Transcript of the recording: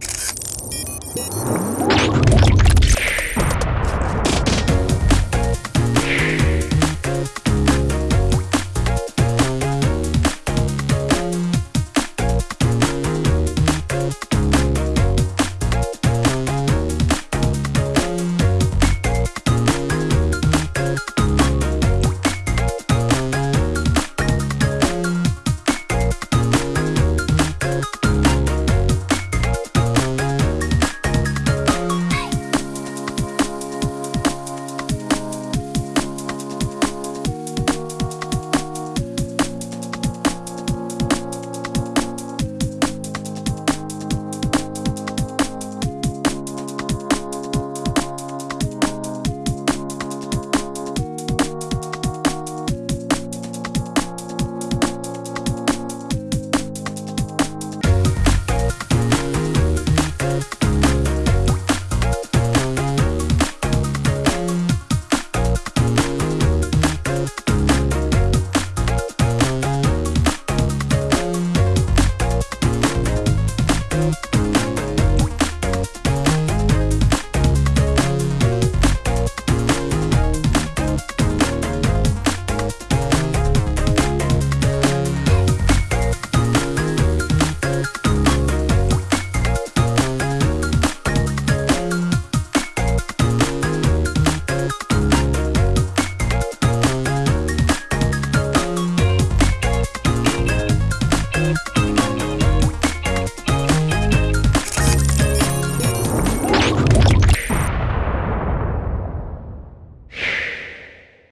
you